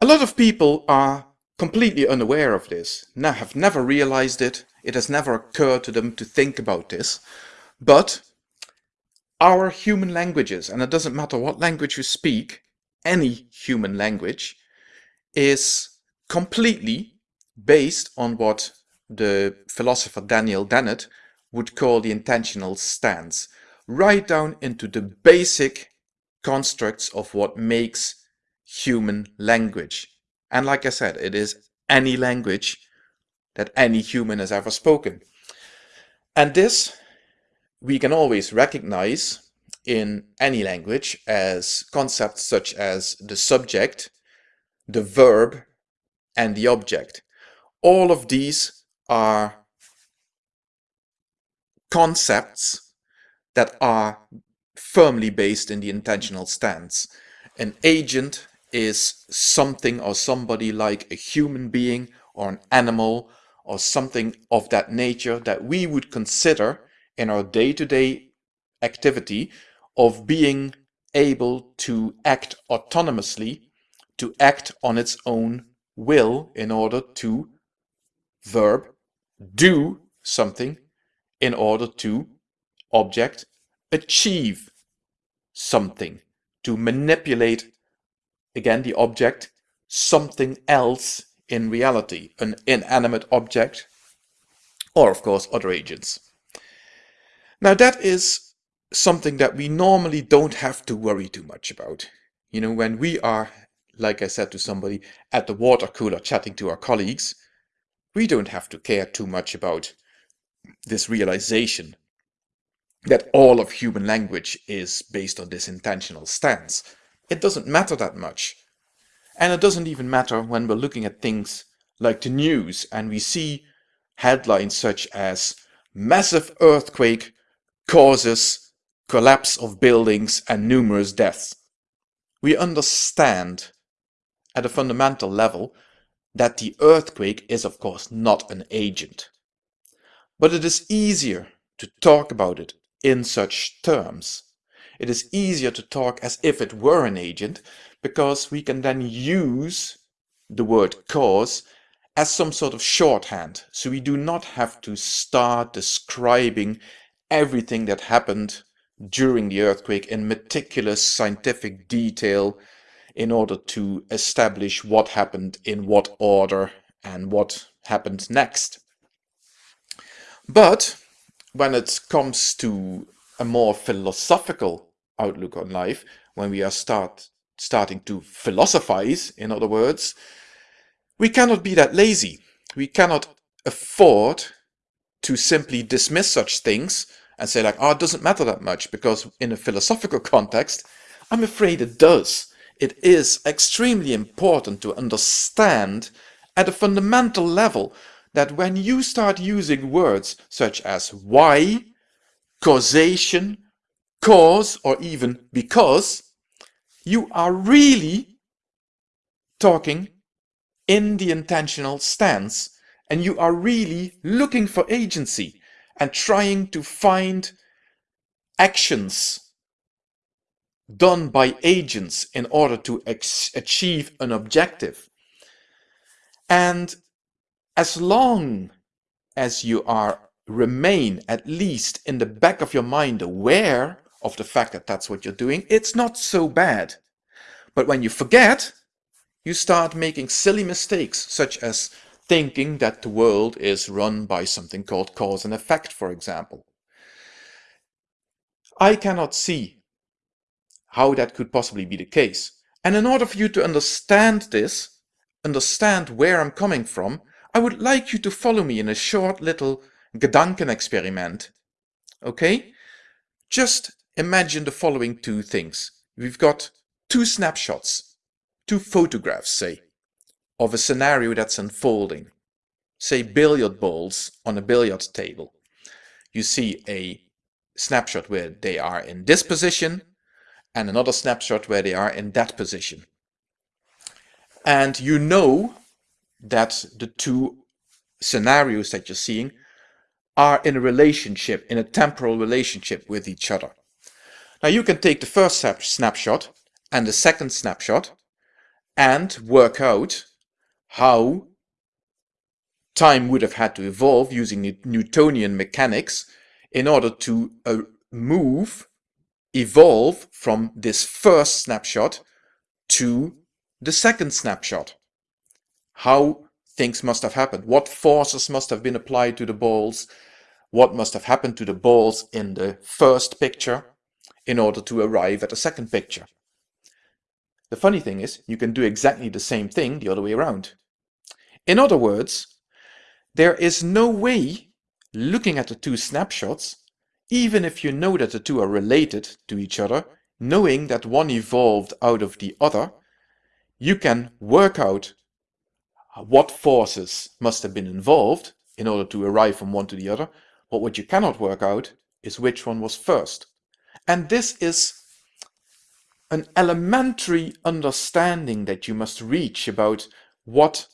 A lot of people are completely unaware of this, now have never realized it, it has never occurred to them to think about this, but our human languages, and it doesn't matter what language you speak, any human language, is completely based on what the philosopher Daniel Dennett would call the intentional stance, right down into the basic constructs of what makes human language. And like I said, it is any language that any human has ever spoken. And this we can always recognize in any language as concepts such as the subject, the verb, and the object. All of these are concepts that are firmly based in the intentional stance. An agent is something or somebody like a human being or an animal or something of that nature that we would consider in our day-to-day -day activity of being able to act autonomously, to act on its own will in order to verb, do something in order to object, achieve something, to manipulate again the object, something else in reality, an inanimate object, or of course other agents. Now that is something that we normally don't have to worry too much about. You know, when we are, like I said to somebody, at the water cooler chatting to our colleagues, we don't have to care too much about this realization that all of human language is based on this intentional stance it doesn't matter that much. And it doesn't even matter when we're looking at things like the news and we see headlines such as massive earthquake causes collapse of buildings and numerous deaths. We understand at a fundamental level that the earthquake is of course not an agent. But it is easier to talk about it in such terms it is easier to talk as if it were an agent because we can then use the word cause as some sort of shorthand. So we do not have to start describing everything that happened during the earthquake in meticulous scientific detail in order to establish what happened in what order and what happened next. But when it comes to a more philosophical outlook on life, when we are start starting to philosophize, in other words, we cannot be that lazy. We cannot afford to simply dismiss such things and say like, oh, it doesn't matter that much, because in a philosophical context, I'm afraid it does. It is extremely important to understand at a fundamental level that when you start using words such as why, causation, cause or even because you are really talking in the intentional stance and you are really looking for agency and trying to find actions done by agents in order to achieve an objective. And as long as you are remain at least in the back of your mind aware of the fact that that's what you're doing, it's not so bad. But when you forget, you start making silly mistakes, such as thinking that the world is run by something called cause and effect, for example. I cannot see how that could possibly be the case. And in order for you to understand this, understand where I'm coming from, I would like you to follow me in a short little Gedankenexperiment. Okay? Just Imagine the following two things. We've got two snapshots, two photographs, say, of a scenario that's unfolding. Say billiard balls on a billiard table. You see a snapshot where they are in this position and another snapshot where they are in that position. And you know that the two scenarios that you're seeing are in a relationship, in a temporal relationship with each other. Now you can take the first snapshot and the second snapshot and work out how time would have had to evolve using Newtonian mechanics in order to uh, move, evolve from this first snapshot to the second snapshot. How things must have happened, what forces must have been applied to the balls, what must have happened to the balls in the first picture in order to arrive at a second picture. The funny thing is, you can do exactly the same thing the other way around. In other words, there is no way, looking at the two snapshots, even if you know that the two are related to each other, knowing that one evolved out of the other, you can work out what forces must have been involved in order to arrive from one to the other, but what you cannot work out is which one was first. And this is an elementary understanding that you must reach about what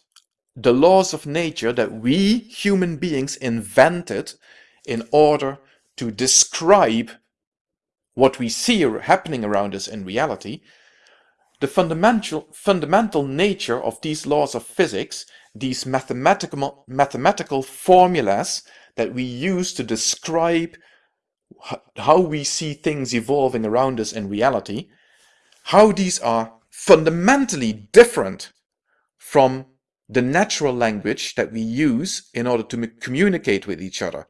the laws of nature that we human beings invented in order to describe what we see happening around us in reality, the fundamental, fundamental nature of these laws of physics, these mathematical, mathematical formulas that we use to describe how we see things evolving around us in reality, how these are fundamentally different from the natural language that we use in order to communicate with each other.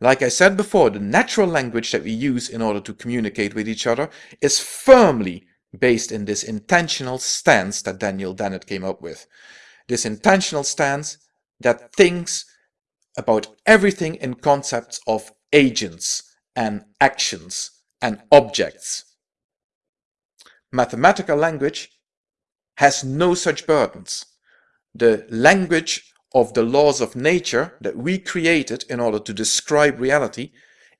Like I said before, the natural language that we use in order to communicate with each other is firmly based in this intentional stance that Daniel Dennett came up with. This intentional stance that thinks about everything in concepts of agents and actions and objects. Mathematical language has no such burdens. The language of the laws of nature that we created in order to describe reality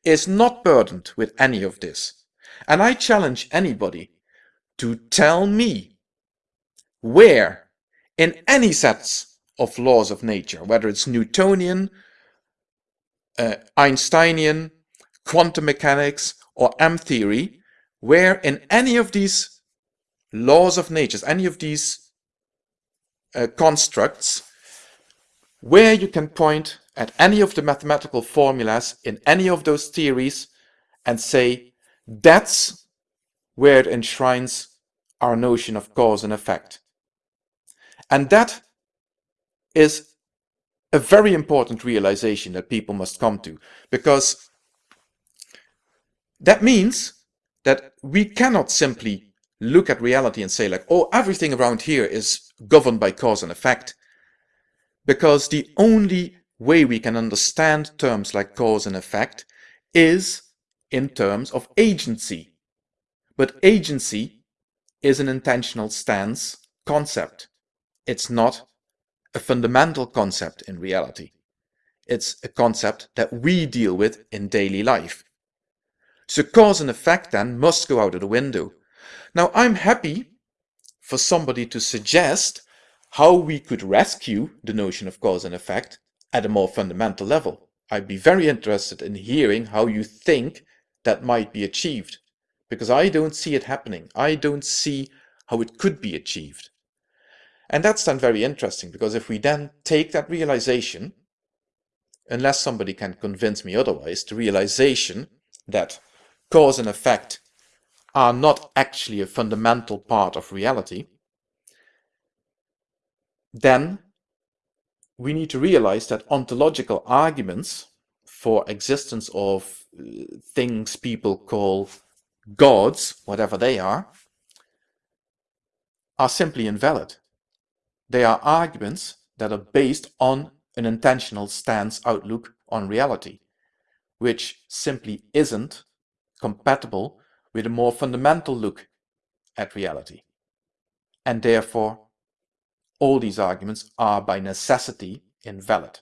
is not burdened with any of this. And I challenge anybody to tell me where in any sets of laws of nature, whether it's Newtonian, uh, Einsteinian, quantum mechanics, or M-theory, where in any of these laws of nature, any of these uh, constructs, where you can point at any of the mathematical formulas in any of those theories and say, that's where it enshrines our notion of cause and effect. And that is a very important realization that people must come to, because that means that we cannot simply look at reality and say like, oh, everything around here is governed by cause and effect. Because the only way we can understand terms like cause and effect is in terms of agency. But agency is an intentional stance concept. It's not a fundamental concept in reality. It's a concept that we deal with in daily life. So cause and effect then must go out of the window now I'm happy for somebody to suggest how we could rescue the notion of cause and effect at a more fundamental level. I'd be very interested in hearing how you think that might be achieved because I don't see it happening. I don't see how it could be achieved. And that's then very interesting because if we then take that realization, unless somebody can convince me otherwise, the realization that cause and effect are not actually a fundamental part of reality, then we need to realize that ontological arguments for existence of uh, things people call gods, whatever they are, are simply invalid. They are arguments that are based on an intentional stance outlook on reality, which simply isn't compatible with a more fundamental look at reality. And therefore, all these arguments are by necessity invalid.